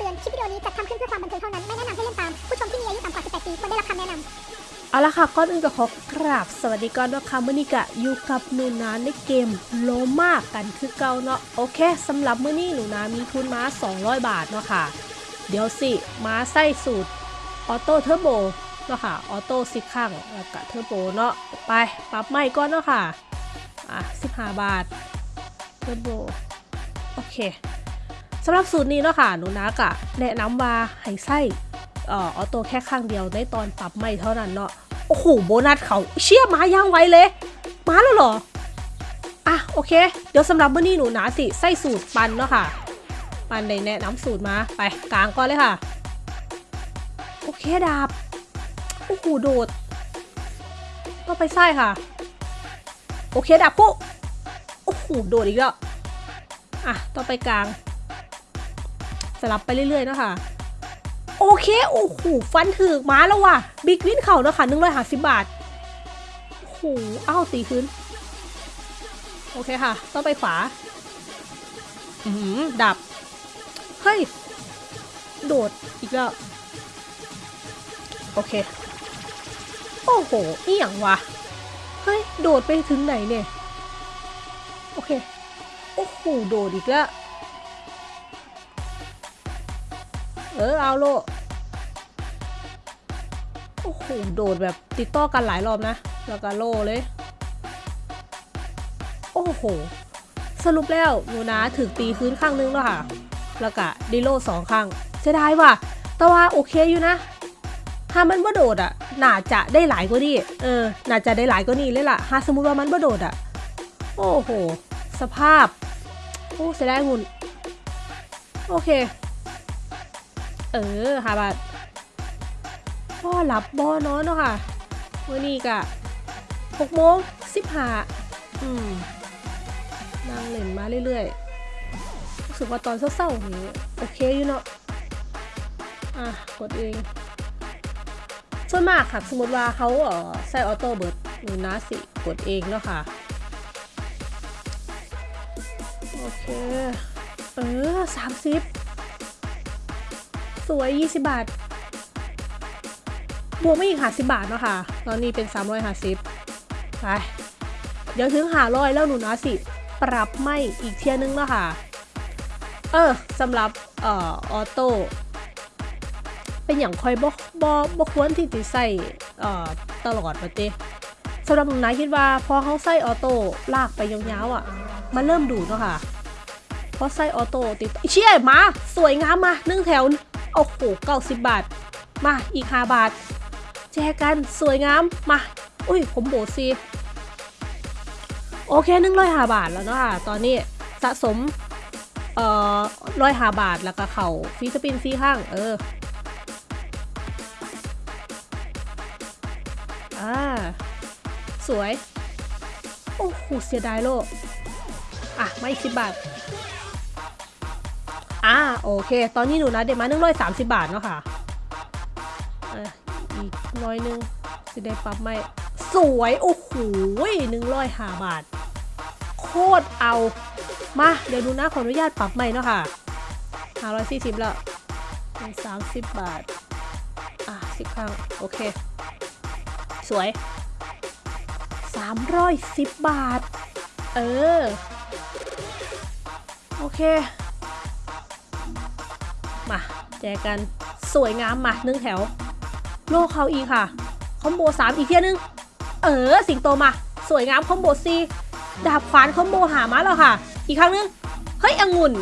ตือน คลิปวิดีโอนี้จัดทำขึ้นเพื่อความบันเทิงเท่านั้น ไม่แนะนำให้เล่นตาม ผู้ชมที่มีอายุต่ำกว่า 18 ปีควรได้รับคำแนะนำเอาละค่ะก่อนอื่นก็ขอกราบสวัสดีก่อนว่าค่ะมื้อนี้ก็อยู่กับหนูนาในเกมโลมากันคือเก่าเนาะ โอเคสำหรับมื้อนี้หนูนามีทุนมา200 บาทเนาะค่ะ เดี๋ยวสิมาใส่สูตร auto turbo เนาะค่ะ auto สิข้างแล้วก็เทอร์โบเนาะ ไปปรับใหม่ก่อนเนาะค่ะ อะ15 บาท เทอร์โบ โอเค สำหรับสูตรนี้เนาะค่ะหนูนากะแนะนำว่าให้ใส่เอ่อออโต้แค่ข้างเดียวในตอนปรับไม่เท่านั้นเนาะโอ้โหโบนัสเขาเชี่ยมาย่างไวเลย มาแล้วเหรออะโอเค เดี๋ยวสำหรับมื้อนี้หนูนาสิใส่สูตรปันเนาะค่ะ ปันในแนะนำสูตรมาไปกลางก่อนเลยค่ะ โอเคดาบโอ้โหโดดก็ไปไส้ค่ะ โอเคดาบปุ๊โอ้โหโดดอีกแล้วอะต่อไปกลาง สลับไปเรื่อยๆเนาะค่ะโอเค โอ้โหฟันถือมาแล้วว่ะบิ๊กวินเข่าเนะค่ะหนึ่งร้อยห้าสิบบาทโอ้โหอ้าวตีขึ้น โอเคค่ะ ต้องไปขวา อืมดับ เฮ้ย โดดอีกแล้ว โอเค โอ้โหนี่อย่างวะเฮ้ย โดดไปถึงไหนเนี่ย โอเค โอ้โห โดดอีกแล้ว เออเอาโลโอ้โหโดดแบบติดต่อกันหลายรอบนะ แล้วก็โลเลย โอ้โห สรุปแล้วหนูนะถึงตีคืนข้างนึงแล้วค่ะ แล้วก็ดิโลสองข้างเสียดายว่ะ แต่ว่าโอเคอยู่นะ ถ้ามันบ่โดดอะ น่าจะได้หลายกว่านี้ เออ น่าจะได้หลายกว่านี้เลยล่ะ ถ้าสมมติว่ามันบ่โดดอะ โอ้โห สภาพ โอ้เสียดายหุ่น โอเค เออหาบาทพ่อหลับบอนอนเนาะค่ะมื่อนี้กะหกโมงสิบห้าอืมนั่งเล่นมาเรื่อยๆรู้สึกว่าตอนเศร้าๆนี้โอเคอยู่เนาะอะกดเองส่วนมากค่ะสมมติว่าเขาเออใส่ออโต้เบิร์ดหรือนะสิกดเองเนาะค่ะโอเค เออสามสิบ สวย 20 บาท บวกไม่อีกหาสิบาทเนาะค่ะ ตอนนี้เป็น350ไป เดี๋ยวถึงหาร้อยแล้วหนูนะสิ ปรับไม่อีกเทียนึงเนาะค่ะ เออสำหรับเอ่อออโต้เป็นอย่างคอยบ่บ่บ่ควรที่จะใส่เอ่อตลอดมาเต้สำหรับหนูนะคิดว่าพอเขาใส่ออโต้ลากไปยาวๆอะ มันเริ่มดูดเนาะค่ะเพราะไส้ออโต้ติดเชี่ยมา สวยงามมาหนึ่งแถว โอ้โหเก้าสิบบาท มาอีกห้าบาท แจกันสวยงาม มา อุ้ย ผมโบดซีโอเคหนึ่งร้อยห้าบาทแล้วเนาะค่ะ ตอนนี้สะสม เอ่อร้อยห้าบาทแล้วก็เข่าฟีสปินฟีข้าง เออ อ่า สวย โอ้โหเสียดายโลก อะ ไม่สิบบาท อ่าโอเค ตอนนี้หนูนะเด็กมาหนึ่งร้อยสามสิบบาทเนาะค่ะอะอีกน้อยหนึงสิได้ปรับไม่สวย โอ้โหหนึ่งร้อยห้าบาท โคตรเอา มา เดี๋ยวดูนะขออนุญาตปรับใหม่เนาะค่ะห้าร้อยสี่สิบแล้วสามสิบบาท อะสิบครั้ง โอเค สวยสามร้อยสิบบาท เออ โอเค มา แจกกันสวยงามมาหนึ่งแถว โลเขาอีค่ะ คอมโบสามอีกเที่ยนึง เออ สิงโตมา สวยงามคอมโบซีดาบขวานคอมโบหามาแล้วค่ะ อีกครั้งนึง เฮ้ยองุ่น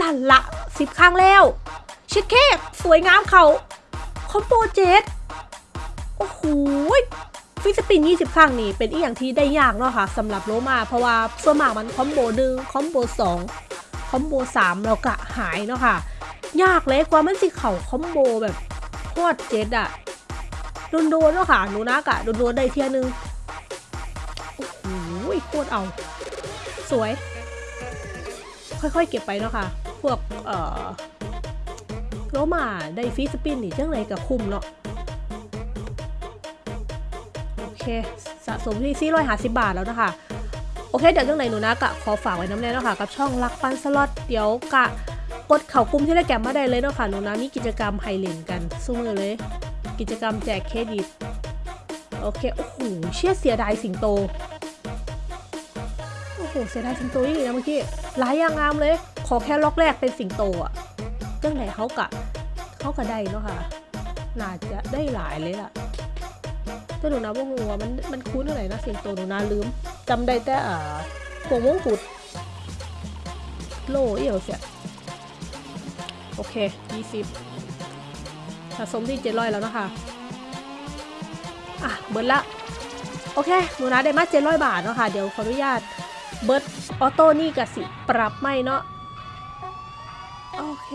นั่นละสิบครั้งแล้ว ชิดเคกสวยงามเขาคอมโบเจ็ดโอ้โหฟิสปิน 20 ครั้งนี่เป็นอีกอย่างที่ได้ยากเนาะค่ะสำหรับโลมา เพราะว่าส่วนมากมันคอมโบหนึ่งคอมโบสองคอมโบสามแล้วก็หายเนาะค่ะ ยากเลยกว่ามันสิเข่าคอมโบแบบโคตรเจ็ดอะโดนๆเนาะค่ะหนูนักอะโดนๆได้เทียนึง โอ้โหโคตรเอา สวย ค่อยๆเก็บไปเนาะค่ะ พวก เอ่อโลมาได้ฟีสปินนี่จังไรกับคุ้มเนาะโอเค สะสมที่450บาทแล้วนะคะ โอเค เดี๋ยวจังไหนหนูนะกะขอฝากไว้น้ำแน่เนาะค่ะกับช่องรักปันสล็อตเดี๋ยวกะ กดเข่ากลุ่มที่ได้แกมมาได้เลยเนาะค่ะหนูนะมีกิจกรรมไฮเลนกันสู้มือเลย กิจกรรมแจกเครดิตโอเคโอ้โหเชี่ยเสียดายสิงโตโอ้โหเสียดายสิงโตอีกนะเมื่อกี้หลายอย่างงามเลย ขอแค่ล็อกแรกเป็นสิงโตอะเรื่องไหนเขากะเขากะได้เนาะค่ะน่าจะได้หลายเลยล่ะแต่หนูนะว่าหัวมันมันคุ้นอะไรนะสิงโตหนูนาลืมจำได้แต่อ่าพวงมงกุฎโลเอี่ยวเสีย โอเค 20สะสมที่700แล้วนะคะ อะ เบิร์ดละ โอเคหนูนะได้มา700 บาทเนาะค่ะ เดี๋ยวขออนุญาต เบิร์ดออโต้นี่กับสิ ปรับไม่เนาะ โอเค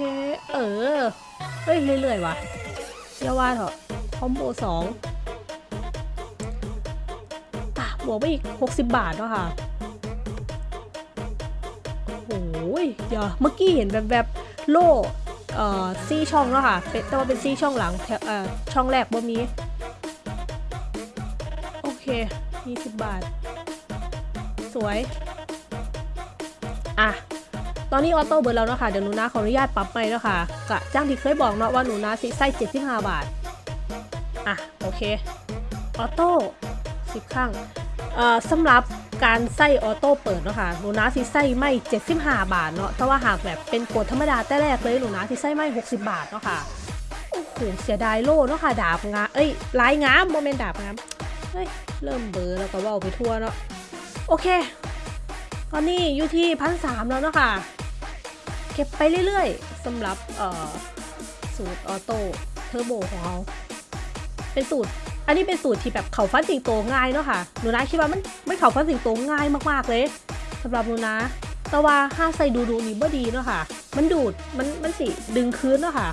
เออ เฮ้ย เรื่อยๆว่ะเยาว่าเถอะคอมโบสองอะ บวกไปอีก 60 บาทเนาะค่ะโอ้ยเดี๋ยวเมื่อกี้เห็นแบบแบบโล่ เอ่อซี่ช่องเนาะค่ะเป็นแต่ว่าเป็นซี่ช่องหลังแถวเอ่อช่องแรกบ่มีโอเค20บาท สวย อะตอนนี้ออโต้เบิร์ดแล้วเนาะค่ะเดี๋ยวหนูนาขออนุญาตปรับไปเนาะค่ะกะจ้างที่เคยบอกเนาะว่าหนูนาสิไส้75 บาท อะ โอเค ออโต้10ครั้งเอ่อสำหรับ การใส่ออโต้เปิดเนาะค่ะหนูนาสิใส่ไม่75 บาทเนาะแต่ว่าหากแบบเป็นกดธรรมดาแต่แรกเลยหนูนาสิใส่ไม่ 60 บาทเนาะค่ะโอ้โหเสียดายโล่เนาะค่ะดาบงาเอ้ยลายงามโมเมนต์ดาบงามเฮ้ยเริ่มเบอร์แล้วก็ว่าไปทั่วเนาะโอเค ตอนนี้อยู่ที่พันสามแล้วเนาะค่ะเก็บไปเรื่อยๆสำหรับเอ่อสูตรออโต้เทอร์โบของเราเป็นสูตร อันนี้เป็นสูตรที่แบบเขาฟันสิงโตง่ายเนาะค่ะหนูนะคิดว่ามันไม่เขาฟันสิงโตง่ายมากๆเลยสำหรับหนูนะ แต่ว่าห้าใส่ดูดูนี่บ่ดีเนาะค่ะ มันดูดมันมันสิดึงคืนเนาะค่ะ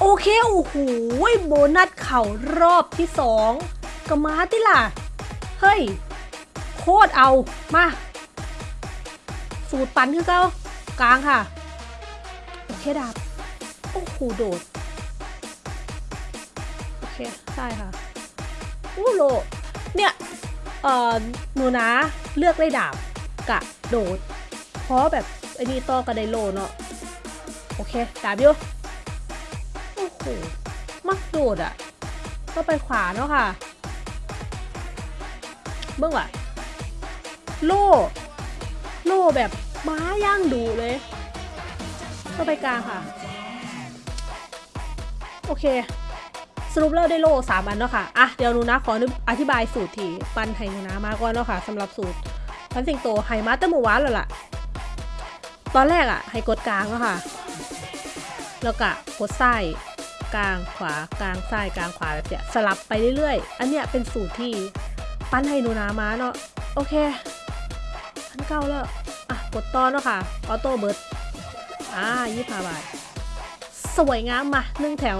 โอเคโอ้โหโบนัสเข่ารอบที่สองก็มาติล่ะ เฮ้ย โคตรเอามา สูตรปันคือเก้ากลางค่ะ โอเคดาบโอ้โหโดด โอเคได้ค่ะอู้โลเนี่ยเอ่อหนูนะเลือกได้ดาบกะโดดเพราะแบบไอ้นี่ต่อกับไดโลเนาะโอเคดาบอยู่โอ้โหมักโดดอะ่ะก็ไปขวาเนาะค่ะเมื่อว่ะโล่โล่แบบม้าย่างดูเลย ก็ไปกลางค่ะ โอเค สรุปแล้วได้โล่สามอันเนาะค่ะอะเดี๋ยวนูนะขออธิบายสูตรที่ปันไห้นูนะมาก่อนเนาะค่ะสำหรับสูตรพันสิงโตไฮมาเตั้งเมื่อวานแล้วล่ะ ตอนแรกอะให้กดกลางเนาะค่ะ แล้วก็กดซ้กลางขวากลางซ้ายกลางขวาแบบเนี้ยสลับไปเรื่อยๆ อันเนี้ยเป็นสูตรที่ปั้นให้นูนามาเนาะโอเคพันเก้าแล้วอะกดต่อเนาะค่ะออโต้เบิร์ดอ่ายี่สิบบาท สวยงามมาหนึ่งแถว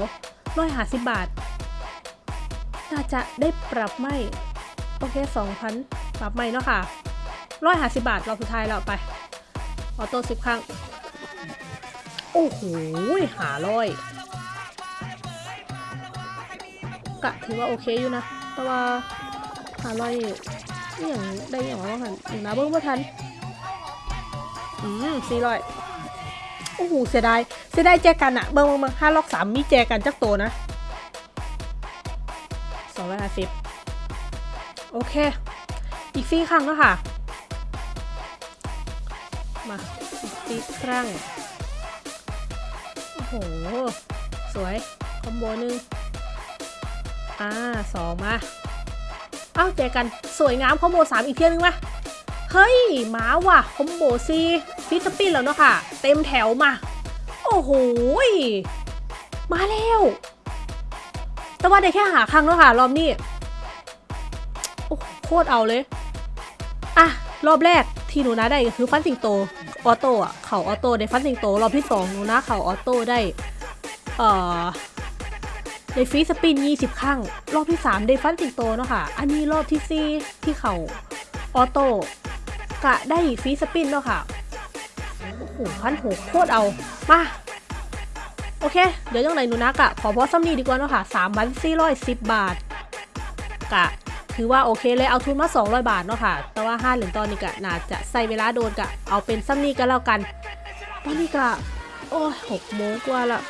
ร้อยห้าสิบบาท น่าจะได้ปรับไม่โอเคสองพันปรับไม่เนาะค่ะร้อยห้าสิบบาทรอบสุดท้ายแล้วไปออโต้สิบครั้ง โอ้โหหาร้อยกะถือว่าโอเคอยู่นะ แต่ว่าหาร้อยอย่างได้อย่างว่าหันอยู่นะเบิ้งว่าทัน อืมสี่ร้อยโอ้โหเสียดายเสียดายแจกันอะเบิ้งเบิ้งห้าล็อกสามมีแจกันจักโตวนะ องร้อยห้าสิบโอเค อีกสี่ครั้งแล้วค่ะ มาอีกสี่ครั้ง โอ้โห สวย คอมโบหนึ่งอ่าสองมา เอ้าเจอกันสวยงามคอมโบสามอีกเที่ยนึงมาเฮ้ยหมาว่ะคอมโบซีฟิสปินแล้วเนาะค่ะ เต็มแถวมา โอ้โห มาแล้ว แต่ว่าได้แค่หาครั้งแล้วค่ะ รอบนี้ โอ้โคตรเอาเลย อะ รอบแรกที่หนูนะได้ก็คือฟันสิงโต ออโต้อะเข่าออโต้ได้ฟันสิงโต รอบที่สองหนูนะเข่าออโต้ได้ เอ่อได้ฟรีสปิน 20 ครั้ง รอบที่ 3 ได้ฟันสิงโตเนาะค่ะ อันนี้รอบที่ 4 ที่เขาออโต้กะได้ฟรีสปินเนาะค่ะ โอ้โหพันหกโคตรเอา มา โอเค เดี๋ยวยังไงหนูนะกอะขอพอซัมนี่ดีกว่าเนาะค่ะ3พัน410บาทกะถือว่าโอเคเลยเอาทุนมา 200 บาทเนาะค่ะ แต่ว่า5เหรียญตอนนี้กะน่าจะใส่เวลาโดนกะเอาเป็นซัมนี่กันแล้วกัน ตอนนี้กะโอ้ยหกโมงกว่าละ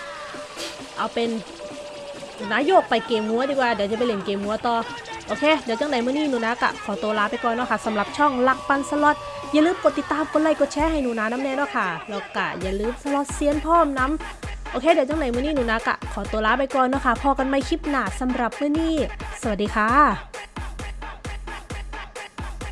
เอาเป็นนายกไปเกมงัวดีกว่า เดี๋ยวจะไปเล่นเกมงัวต่อ โอเค เดี๋ยวจังไหนเมื้อนี้หนูนากะขอตัวลาไปก่อนเนาะค่ะสำหรับช่องลักปันสล็อต อย่าลืมกดติดตาม กดไลค์ กดแชร์ให้หนูนาน้ำแน่เนาะค่ะ แล้วกะอย่าลืมสล็อตเซียนพร้อมน้ำ โอเคเดี๋ยวจังไหนมื้อนี้หนูนากะขอตัวลาไปก่อนเนาะค่ะพอกันไม่คลิปหน้าสำหรับมื้อนี้ สวัสดีค่ะ